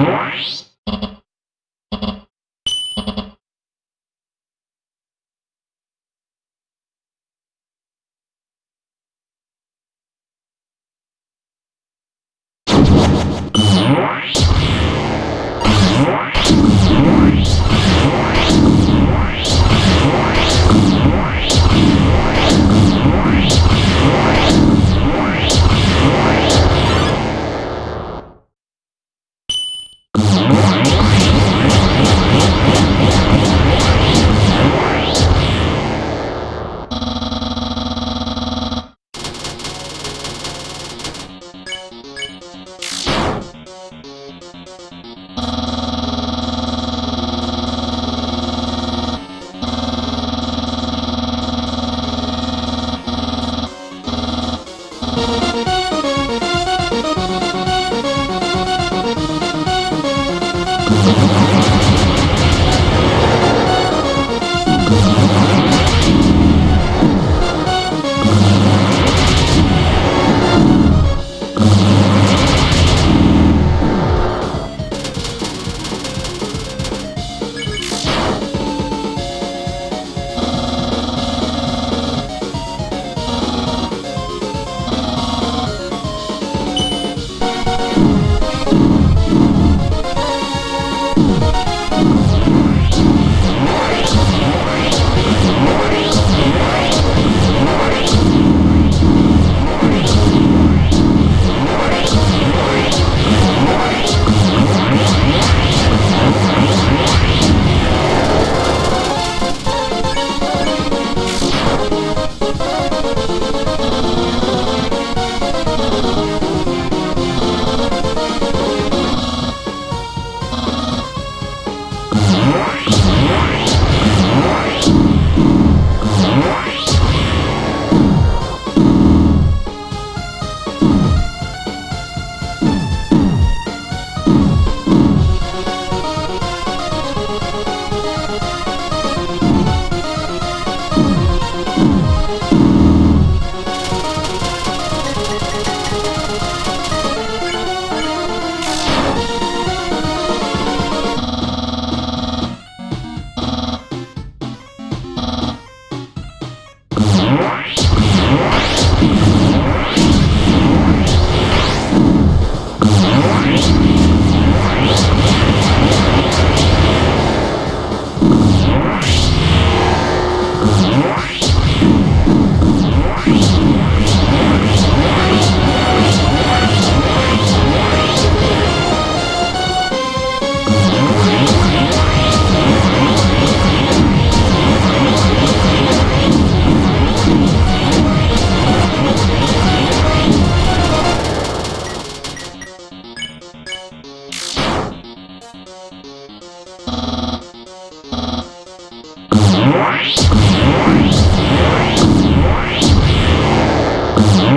Uh -huh.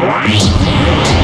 Música